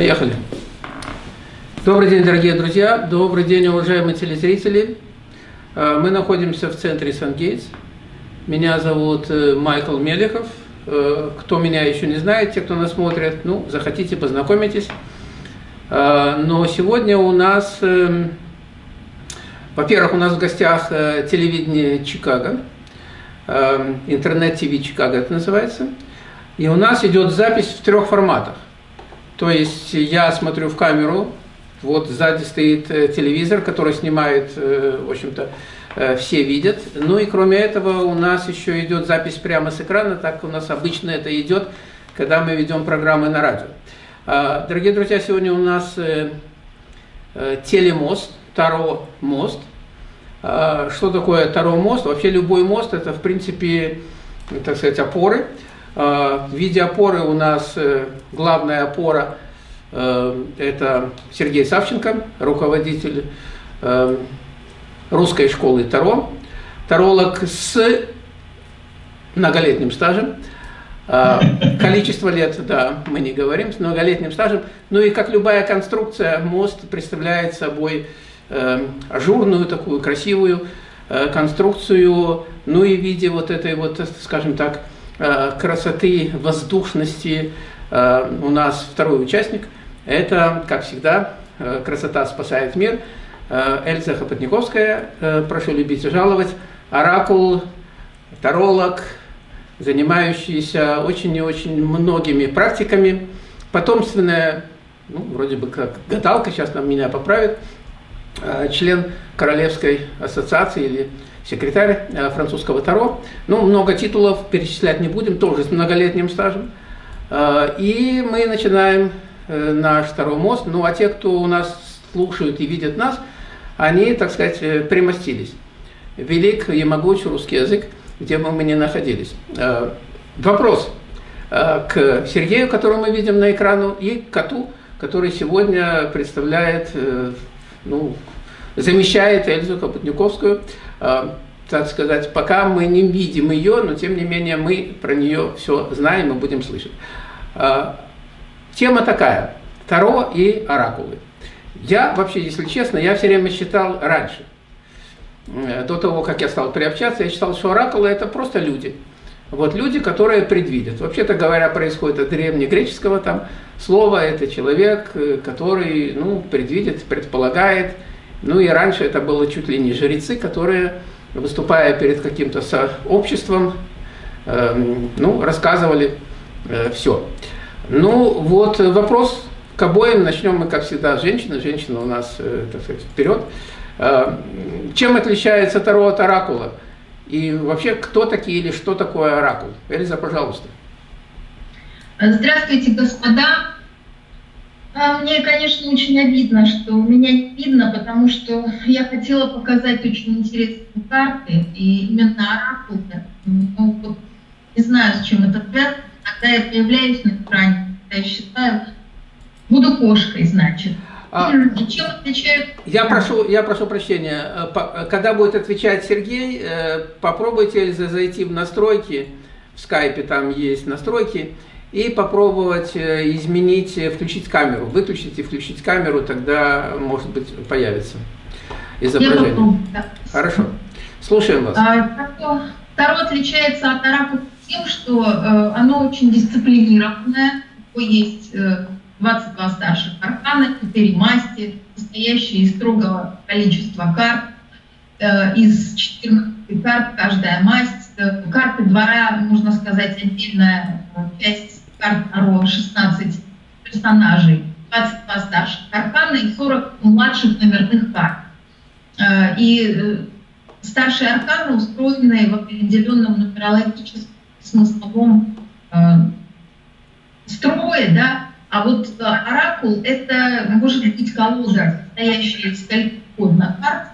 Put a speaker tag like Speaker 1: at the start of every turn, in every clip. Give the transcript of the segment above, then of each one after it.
Speaker 1: Поехали. Добрый день, дорогие друзья. Добрый день, уважаемые телезрители. Э, мы находимся в центре Сан-Гейтс. Меня зовут э, Майкл Мелехов. Э, кто меня еще не знает, те, кто нас смотрит, ну, захотите, познакомитесь. Но сегодня у нас, эм, во-первых, у нас в гостях телевидение Чикаго, эм, интернет-ТВ Чикаго это называется. И у нас идет запись в трех форматах. То есть я смотрю в камеру, вот сзади стоит э, телевизор, который снимает, э, в общем-то, э, все видят. Ну и кроме этого у нас еще идет запись прямо с экрана, так у нас обычно это идет, когда мы ведем программы на радио. А, дорогие друзья, сегодня у нас телемост, Таро мост. А, что такое Таро мост? Вообще любой мост это в принципе, так сказать, опоры. А, в виде опоры у нас главная опора – Э, это Сергей Савченко, руководитель э, русской школы Таро, таролог с многолетним стажем. Э, количество лет, да, мы не говорим, с многолетним стажем. Ну и как любая конструкция, мост представляет собой ажурную, такую красивую конструкцию, ну и в виде вот этой вот, скажем так, красоты, воздушности. У нас второй участник – это, как всегда, э, «Красота спасает мир». Э, Эльза Хопотниковская, э, прошу любить и жаловать, оракул, таролог, занимающийся очень и очень многими практиками, потомственная, ну, вроде бы как гадалка, сейчас нам меня поправит, член Королевской ассоциации или секретарь французского Таро. Ну, много титулов перечислять не будем, тоже с многолетним стажем. И мы начинаем Э, наш второй мост. Ну а те, кто у нас слушают и видят нас, они, так сказать, э, примостились. Велик и могуч русский язык, где бы мы ни находились. Э, вопрос к Сергею, которого мы видим на экрану, и к коту, который сегодня представляет, ну, замещает Эльзу Капутниковскую. Так сказать, пока мы не видим ее, но тем не менее мы про нее все знаем и будем слышать. Тема такая – Таро и оракулы. Я вообще, если честно, я все время считал раньше, э, до того, как я стал приобщаться, я считал, что оракулы – это просто люди. Вот люди, которые предвидят. Вообще-то говоря, происходит от древнегреческого там слова, это человек, э, который ну, предвидит, предполагает. Ну и раньше это было чуть ли не жрецы, которые, выступая перед каким-то сообществом, э, ну, рассказывали э, все. Ну, вот вопрос к обоим. Начнем мы, как всегда, с женщины. Женщина у нас, э, так сказать, вперед. Э, чем отличается Таро от Оракула? И вообще, кто такие или что такое Оракул? Эльза, пожалуйста.
Speaker 2: Здравствуйте, господа. А, мне, конечно, очень обидно, что меня не видно, потому что я хотела показать очень интересные карты, и именно оракулы. Ну, вот, не знаю, с чем это связано, когда я появляюсь на экране, я считаю, буду кошкой, значит. А, чем
Speaker 1: отличают? Я прошу, я прошу прощения. Э, когда будет отвечать Сергей, э, попробуйте зайти в настройки, в скайпе там есть настройки, и попробовать э, изменить, включить камеру. Выключить и включить камеру, тогда, может быть, появится изображение. Хорошо. Слушаем вас.
Speaker 2: А, Второе отличается от аракула тем, что э, оно очень дисциплинированное, есть э, 22 старших аркана, 4 масти, состоящие из строгого количества карт, э, из 14 карт каждая масть. Э, карты двора, можно сказать, отдельная э, часть карт Таро, 16 персонажей, 22 старших аркана и 40 младших номерных карт. Э, и старшие арканы устроены в определенном нумерологическом смысловом э, строе, да, а вот э, оракул – это может быть колода, состоящая из скольких карт,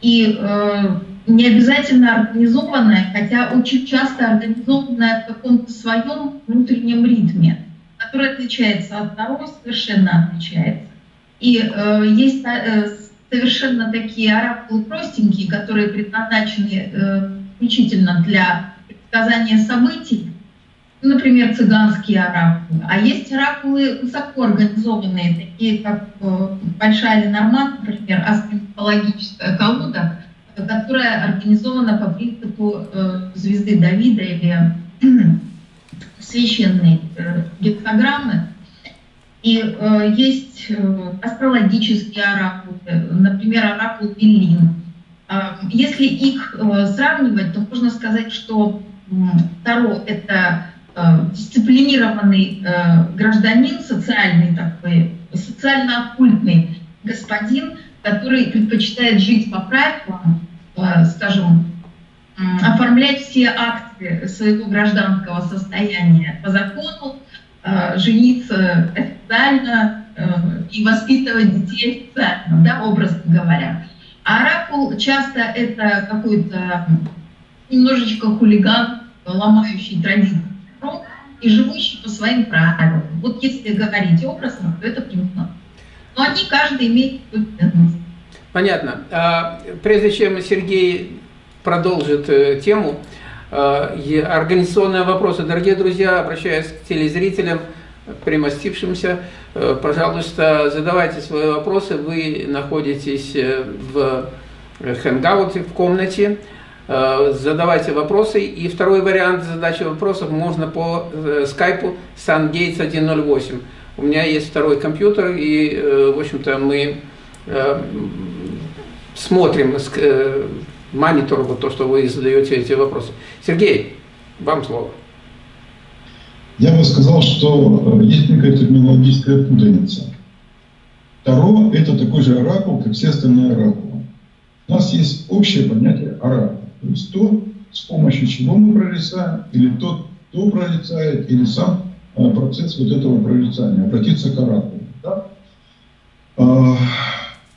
Speaker 2: и э, не обязательно организованная, хотя очень часто организованная в каком-то своем внутреннем ритме, который отличается от Таро, совершенно отличается. И э, есть э, совершенно такие оракулы простенькие, которые предназначены э, исключительно для предсказания событий, например, цыганские оракулы. А есть оракулы высоко организованные, такие как э, Большая Ленорман, например, астрологическая колода, которая организована по принципу э, звезды Давида или священной э, гексограммы. И э, есть э, астрологические оракулы, например, оракул Велин. Э, если их э, сравнивать, то можно сказать, что э, Таро – это э, дисциплинированный э, гражданин, социальный такой, социально-оккультный господин, который предпочитает жить по правилам, э, скажем, оформлять все акты своего гражданского состояния по закону, э, жениться официально э, и воспитывать детей официально, да, образно говоря. А оракул часто это какой-то немножечко хулиган, ломающий традиции и живущий по своим правилам. Вот если говорить образно, то это примерно. Но они каждый имеет свой ценность.
Speaker 1: Понятно. А, прежде чем Сергей продолжит э, тему. Э, организационные вопросы. Дорогие друзья, обращаюсь к телезрителям, примостившимся, э, пожалуйста, задавайте свои вопросы. Вы находитесь в хэнγκауте, в комнате. Задавайте вопросы. И второй вариант задачи вопросов можно по скайпу SunGates 108. У меня есть второй компьютер, и, в общем-то, мы смотрим монитор, вот то, что вы задаете эти вопросы. Сергей, вам слово.
Speaker 3: Я бы сказал, что э, есть некая терминологическая путаница. Таро – это такой же оракул, как все остальные оракулы. У нас есть общее понятие оракул. То есть то, с помощью чего мы прорицаем, или тот, кто прорицает, или сам э, процесс вот этого прорицания, обратиться к оракулу. Да? А,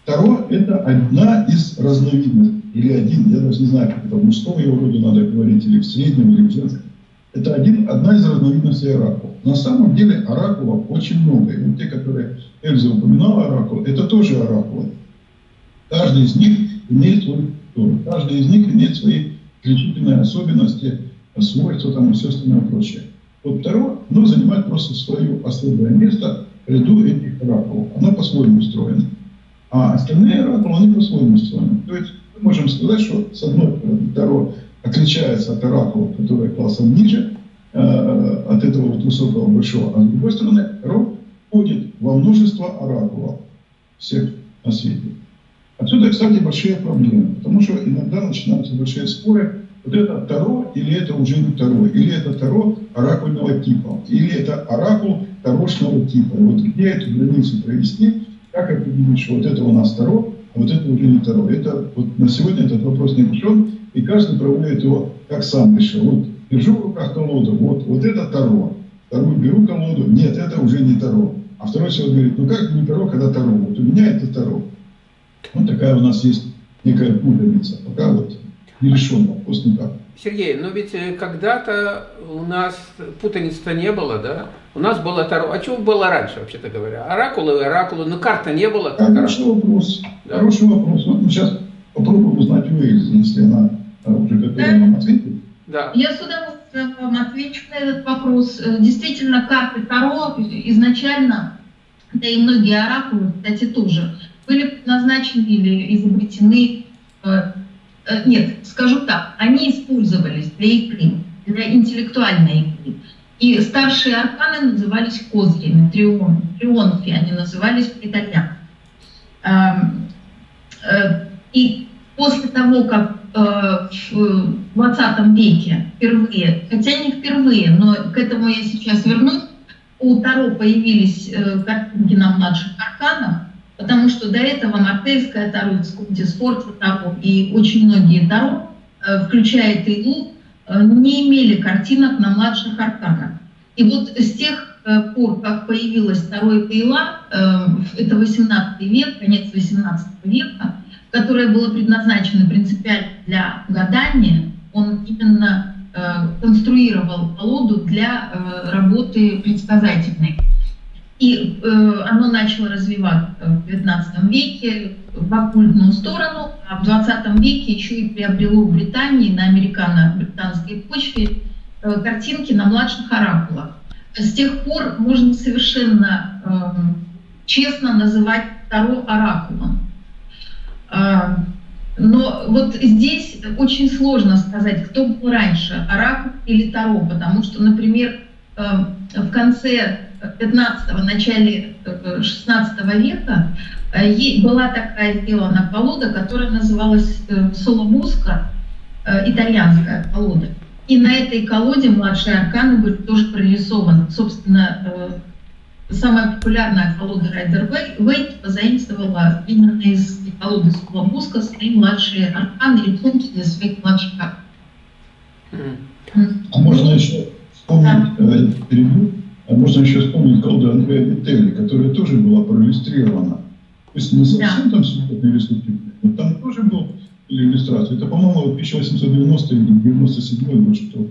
Speaker 3: Таро – это одна из разновидностей или один, я даже не знаю, как это в мужском его роде надо говорить, или в среднем, или в женском. Это один, одна из разновидностей оракулов. На самом деле оракулов очень много. И вот те, которые Эльза упоминала оракул, это тоже оракулы. Каждый из них имеет свой культуру. Каждый из них имеет свои исключительные особенности, свойства там, и все остальное прочее. Вот второе, оно занимает просто свое особое место в ряду этих оракулов. Оно по-своему устроено. А остальные оракулы, они по-своему устроены. То есть мы можем сказать, что с одной стороны Таро отличается от оракула, который классом ниже, э, от этого вот высокого большого, а с другой стороны Таро входит во множество оракулов всех на свете. Отсюда, кстати, большие проблемы, потому что иногда начинаются большие споры, вот это Таро или это уже не Таро, или это Таро оракульного типа, или это оракул тарошного типа. И вот где эту границу провести, как определить, что вот это у нас Таро, вот это уже не Таро. Это, вот на сегодня этот вопрос не решен, и каждый проводит его как сам решил. Вот держу в руках колоду, вот, вот это Таро. Вторую беру колоду, нет, это уже не Таро. А второй человек говорит, ну как не Таро, когда Таро? Вот у меня это Таро. Вот такая у нас есть некая путаница. Пока вот не решен вопрос никак.
Speaker 1: Сергей, но ведь э, когда-то у нас путаницы-то не было, да? У нас было Таро. А что было раньше, вообще-то говоря? Оракулы, оракулы, но карта не было.
Speaker 3: Хороший вопрос. Да. Хороший вопрос. Вот мы сейчас попробуем узнать у Эльзы, если она э, уже готова нам ответить.
Speaker 2: Да. Я с удовольствием вам отвечу на этот вопрос. Э, действительно, карты Таро изначально, да и многие оракулы, кстати, тоже, были предназначены или изобретены Э, нет, скажу так, они использовались для игры, для интеллектуальной игры. И старшие арканы назывались козырями, трион, трионфи они назывались по-итальянски. Эм, э, и после того, как э, в 20 веке впервые, хотя не впервые, но к этому я сейчас вернусь, у Таро появились картинки на младших арканах, Потому что до этого Мартельская Таро, Дисфорца Таро и очень многие Таро, э, включая Тейлу, э, не имели картинок на младших арканах. И вот с тех э, пор, как появилась второй Тейла, это 18 век, конец 18 века, которое было предназначено принципиально для гадания, он именно конструировал колоду для работы предсказательной. И э, оно начало развиваться в XIX веке в оккультную сторону, а в XX веке еще и приобрело в Британии на американо-британской почве э, картинки на младших оракулах. С тех пор можно совершенно э, честно называть Таро оракулом. Э, но вот здесь очень сложно сказать, кто был раньше, оракул или Таро, потому что, например, э, в конце 15-го, начале 16 э, века э, была такая сделана колода, которая называлась Соломуска, итальянская колода. И на этой колоде младшие арканы были тоже прорисованы. Собственно, самая популярная колода Райдер Вейт позаимствовала именно из колоды Соломуска свои младшие арканы и рисунки для своих младших аркан.
Speaker 3: А можно еще вспомнить, да. Э, а можно еще вспомнить колоду Андрея Вителли, которая тоже была проиллюстрирована. То есть не совсем да. там сюжетные рисунки, но там тоже был иллюстрация. Это, по-моему, 1890 или 97 год, что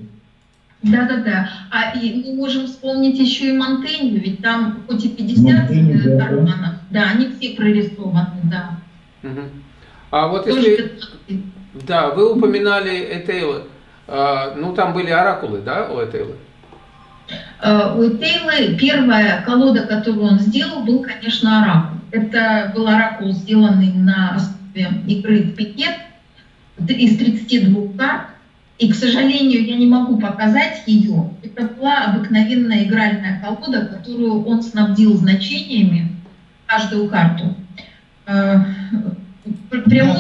Speaker 2: да-да-да. А и мы можем вспомнить еще и Монтенью, ведь там хоть и 50 Монтенью, карманов, да, да, они все прорисованы, да.
Speaker 1: Угу. А вот Тоже если... Да, вы упоминали Этейла. А, ну, там были оракулы, да, у Этейлы?
Speaker 2: А, у Этейлы первая колода, которую он сделал, был, конечно, оракул. Это был оракул, сделанный на основе игры в пикет из 32 карт. И, к сожалению, я не могу показать ее. Это была обыкновенная игральная колода, которую он снабдил значениями каждую карту. Э,
Speaker 3: прямое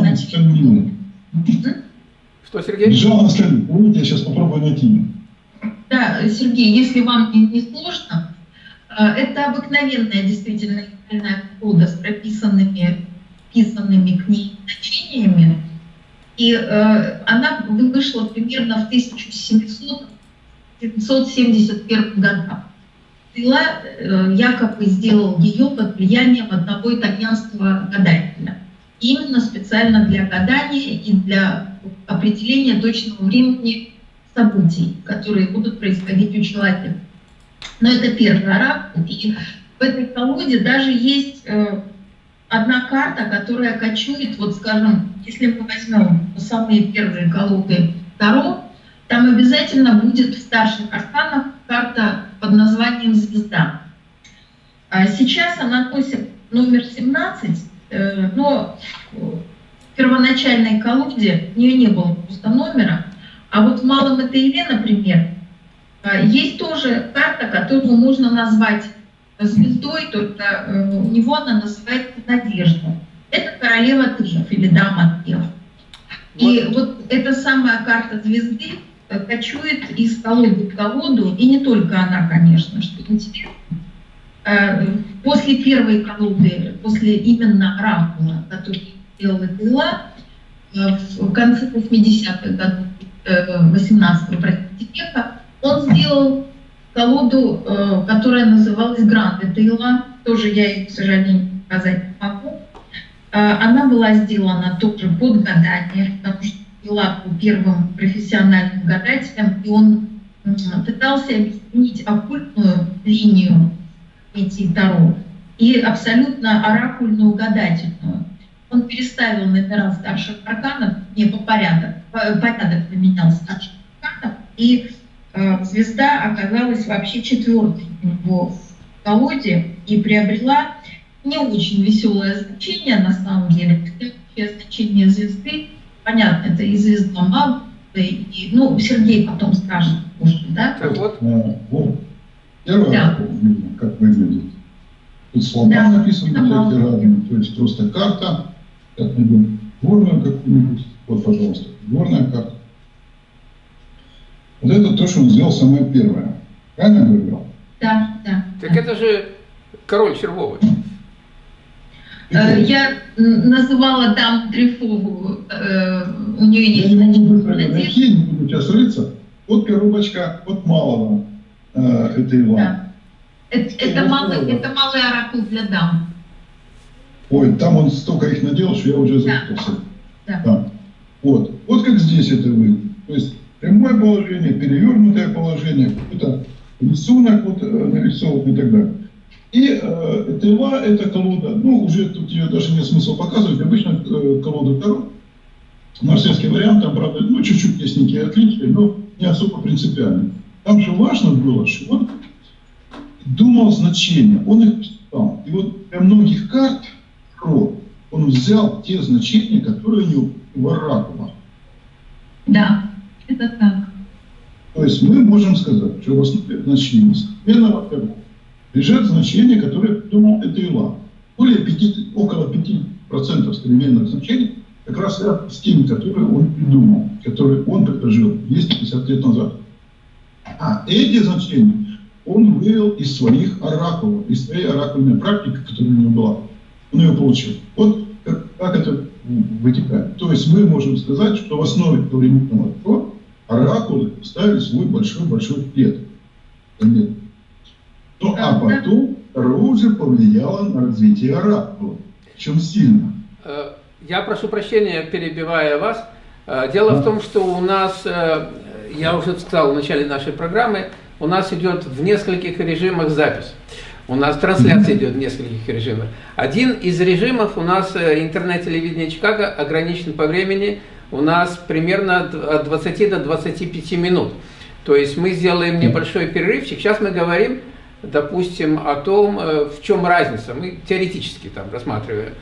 Speaker 3: значение.
Speaker 1: Что, Сергей?
Speaker 3: Помните, я сейчас попробую найти.
Speaker 2: Да, Сергей, если вам не, сложно, э, это обыкновенная действительно игральная колода с прописанными писанными к ней значениями. И э, она вышла примерно в 1771 годах. Стрела э, якобы сделал ее под влиянием одного итальянского гадателя. Именно специально для гадания и для определения точного времени событий, которые будут происходить у человека. Но это первый оракул. И в этой колоде даже есть э, одна карта, которая кочует, вот скажем, если мы возьмем самые первые колоды Таро, там обязательно будет в старших арканах карта под названием «Звезда». А сейчас она носит номер 17, э, но в первоначальной колоде у нее не было просто номера. А вот в малом Этейле, например, э, есть тоже карта, которую можно назвать звездой, только э, у него она называется Надежда. Это королева Тыев или дама Тыев. И вот эта самая карта звезды э, кочует из колоды в колоду, и не только она, конечно, что интересно. Э, после первой колоды, после именно оракула, который сделала Тыла, в конце 80-х годов 18-го века, он сделал колоду, э, которая называлась Гранд Тейла, тоже я ее, к сожалению, показать не могу. Э, она была сделана тоже под гадание, потому что Пила был первым профессиональным гадателем, и он пытался объяснить оккультную линию эти Таро и абсолютно оракульную гадательную. Он переставил номера старших арканов, не по порядок, порядок поменял старших арканов, и Э, звезда оказалась вообще четвертой у него в колоде и приобрела не очень веселое значение на самом деле. Следующее значение звезды, понятно, это и звезда Маг, и, ну, Сергей потом скажет, может, да?
Speaker 3: Так вот. А, вот. Первое, да. как выглядит. Тут слова да. разные, то есть просто карта, как найдем горную какую-нибудь, вот, пожалуйста, горная карта. Вот это то, что он сделал самое первое. Правильно говорил?
Speaker 2: Да, да.
Speaker 1: Так это же король Червовый.
Speaker 2: Э, я называла дам Трифову, э, у нее есть... Я
Speaker 3: не могу найти, не буду сейчас рыться. Вот коробочка, вот малого, э, это Иван. Да.
Speaker 2: Это, это, малый, это малый оракул для дам.
Speaker 3: Ой, там он столько их наделал, что я уже запутался. Да. да. Вот. вот как здесь это вы. То есть прямое положение, перевернутое положение, какой-то рисунок вот, э, нарисован и так далее. И э, тела – это колода, ну, уже тут ее даже нет смысла показывать, обычно э, колода Таро, марсельский вариант, там, правда, ну, чуть-чуть есть некие отличия, но не особо принципиальный. Там же важно было, что он думал значения, он их писал. И вот для многих карт Ро он взял те значения, которые у него в оракулах.
Speaker 2: Да, это так.
Speaker 3: То есть мы можем сказать, что в основе значения современного Таро лежат значения, которые придумал Этейла. Более 5, около 5% современных значений как раз с теми, которые он придумал, которые он предложил 250 лет назад. А эти значения он вывел из своих оракулов, из своей оракульной практики, которая у него была. Он ее получил. Вот как, как это вытекает. То есть мы можем сказать, что в основе современного Таро оракулы ставили свой большой-большой плед. Ну, а потом Таро уже повлияло на развитие оракула. Чем сильно.
Speaker 1: Э, я прошу прощения, перебивая вас. Э, дело в том, что у нас, э, я уже сказал в начале нашей программы, у нас идет в нескольких режимах запись. У нас трансляция идет в нескольких режимах. Один из режимов у нас интернет-телевидение Чикаго ограничен по времени. У нас примерно от 20 до 25 минут. То есть мы сделаем небольшой перерывчик. Сейчас мы говорим, допустим, о том, в чем разница. Мы теоретически там рассматриваем.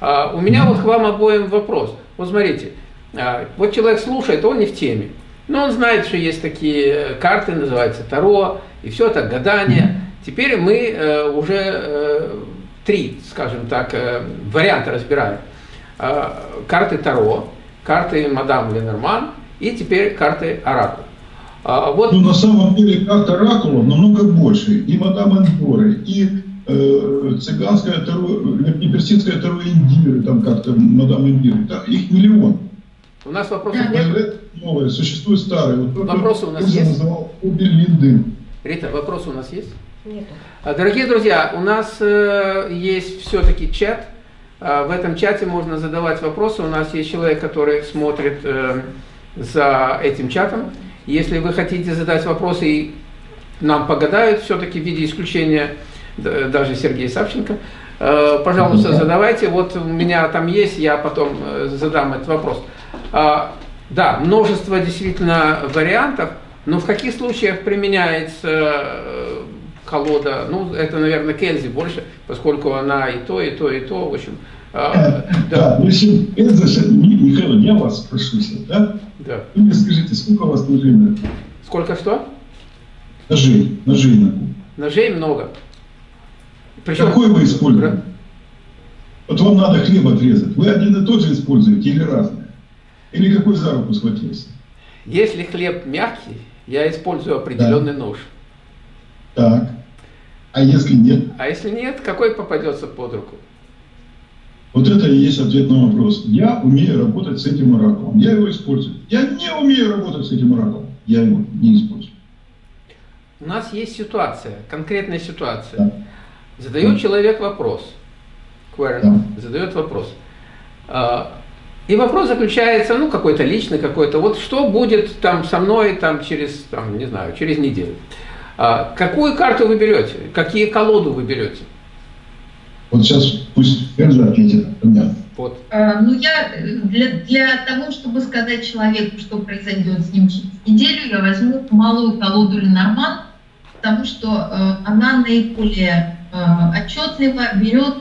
Speaker 1: А, у меня вот к вам обоим вопрос. Вот смотрите, а, вот человек слушает, он не в теме. Но он знает, что есть такие карты, называются Таро, и все это гадание. Теперь мы э, уже э, три, скажем так, э, варианта разбираем. А, карты Таро, карты Мадам Ленорман и теперь карты Оракул.
Speaker 3: Вот... Ну, на самом деле, карта Оракула намного больше. И Мадам Эндоры, и э, цыганская таро, не персидская таро Индиры, там как-то мадам Индиры, их миллион.
Speaker 1: У нас вопросов да, нет?
Speaker 3: Новое, существует старое. Вот
Speaker 1: вопросы у нас есть?
Speaker 3: называл Уберлиндын.
Speaker 1: Рита, вопросы у нас есть?
Speaker 4: Нет.
Speaker 1: А, дорогие друзья, у нас э, есть все-таки чат. Э, в этом чате можно задавать вопросы. У нас есть человек, который смотрит э, за этим чатом. Если вы хотите задать вопросы и нам погадают, все-таки в виде исключения даже Сергей Савченко. Э, пожалуйста, задавайте. Вот у меня там есть, я потом задам этот вопрос. А, да, множество действительно вариантов, но в каких случаях применяется колода, ну, это, наверное, Кельзи больше, поскольку она и то, и то, и то, в общем.
Speaker 3: Да, да ну, если Кельзи, Михаил, я вас спрошу, да?
Speaker 1: Да.
Speaker 3: Вы мне скажите, сколько у вас ножей на
Speaker 1: Сколько что?
Speaker 3: Ножей, ножей на
Speaker 1: Ножей много.
Speaker 3: Причем... Какой вы используете? Вот вам надо хлеб отрезать. Вы один и тот же используете или разные? Или какой за руку схватился?
Speaker 1: Если хлеб мягкий, я использую определенный да. нож.
Speaker 3: Так. А если нет?
Speaker 1: А если нет, какой попадется под руку?
Speaker 3: Вот это и есть ответ на вопрос. Я умею работать с этим оракулом. Я его использую. Я не умею работать с этим оракулом. Я его не использую.
Speaker 1: У нас есть ситуация, конкретная ситуация. Да. Задает человек вопрос, query, задает вопрос. А, и вопрос заключается, ну, какой-то личный, какой-то, вот что будет там со мной там через, там, не знаю, через неделю. А, какую карту вы берете? Какие колоду вы берете?
Speaker 3: Вот сейчас пусть Эльза ответит. Понятно.
Speaker 2: Вот. А, ну, я для, для того, чтобы сказать человеку, что произойдет с ним через неделю, я возьму малую колоду Ленорман, потому что э, она наиболее Э, отчетливо берет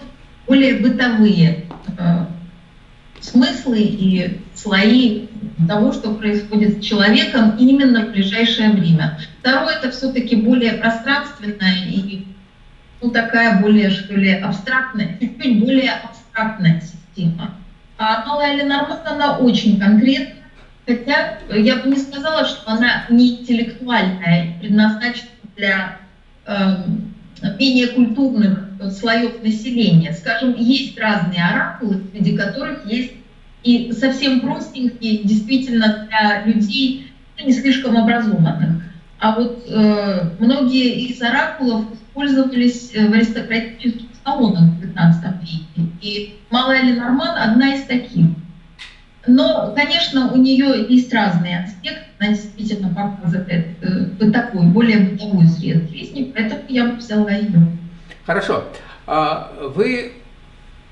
Speaker 2: более бытовые э, смыслы и слои того, что происходит с человеком именно в ближайшее время. Второе, это все-таки более пространственная и ну, такая более, что ли, абстрактная, чуть-чуть более абстрактная система. А малая Ленорман, она очень конкретная, хотя я бы не сказала, что она не интеллектуальная, предназначена для эм, менее культурных слоев населения. Скажем, есть разные оракулы, среди которых есть и совсем простенькие, действительно для людей не слишком образованных. А вот э, многие из оракулов использовались в аристократических салонах в XIX веке. И Малая Ленорман одна из таких. Но, конечно, у нее есть разные аспекты, она действительно показывает э, такой, более бытовой сред жизни, поэтому я взяла ее.
Speaker 1: Хорошо. А вы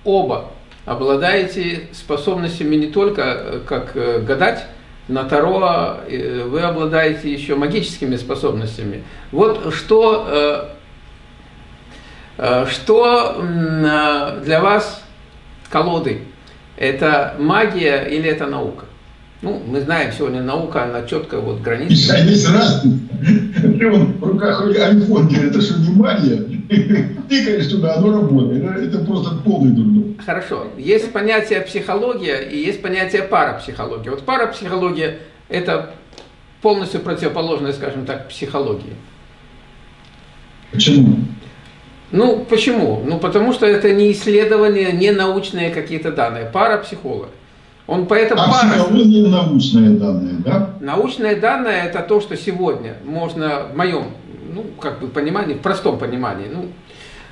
Speaker 1: оба обладаете способностями не только э, как э, гадать, на Таро э, вы обладаете еще магическими способностями. Вот что, что для вас колоды? Это магия или это наука? Ну, мы знаем, сегодня наука, она четко вот граница.
Speaker 3: Ты вон в руках айфон, это что, не магия? Тыкаешь туда, оно работает. Это просто полный дурдом.
Speaker 1: Хорошо. Есть понятие психология и есть понятие парапсихология. Вот парапсихология – это полностью противоположная, скажем так, психологии.
Speaker 3: Почему?
Speaker 1: Ну, почему? Ну, потому что это не исследования, не научные какие-то данные. Парапсихолог. Он поэтому
Speaker 3: а
Speaker 1: пара...
Speaker 3: психология научные данные, да?
Speaker 1: Научные данные это то, что сегодня можно в моем, ну, как бы понимании, в простом понимании, ну,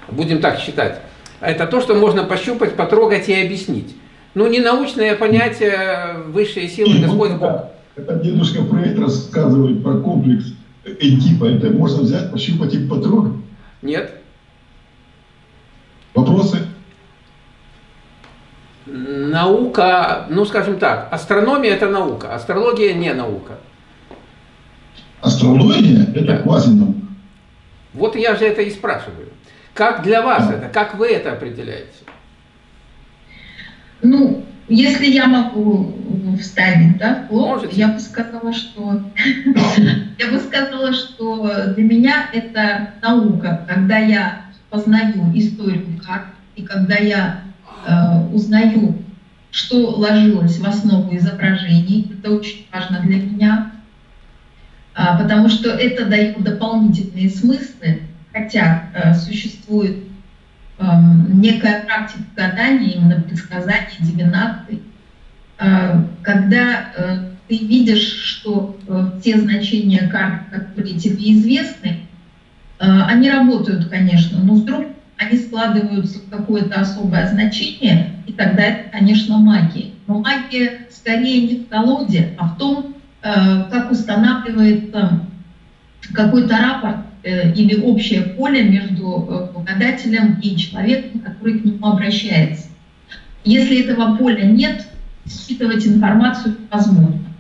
Speaker 1: будем так считать, это то, что можно пощупать, потрогать и объяснить. Ну, не научное понятие высшие силы, Господь Бог.
Speaker 3: Это дедушка Фрейд рассказывает про комплекс Эдипа. Это можно взять, пощупать и потрогать?
Speaker 1: Нет.
Speaker 3: Вопросы?
Speaker 1: Наука, ну скажем так, астрономия это наука, астрология не наука.
Speaker 3: Астрология это да. квазинаука.
Speaker 1: Вот я же это и спрашиваю. Как для вас это, как вы это определяете?
Speaker 2: Ну, если я могу вставить, да, в я бы сказала, что я бы сказала, что для меня это наука, когда я познаю историю карт, и когда я э, узнаю, что ложилось в основу изображений, это очень важно для меня, потому что это дает дополнительные смыслы, хотя э, существует некая практика гадания, именно предсказания, дивинации, э, когда ты видишь, что те значения карт, которые тебе известны, они работают, конечно, но вдруг они складываются в какое-то особое значение, и тогда это, конечно, магия. Но магия скорее не в колоде, а в том, как устанавливается какой-то рапорт э, или общее поле между гадателем и человеком, который к нему обращается. Если этого поля нет, считывать информацию невозможно.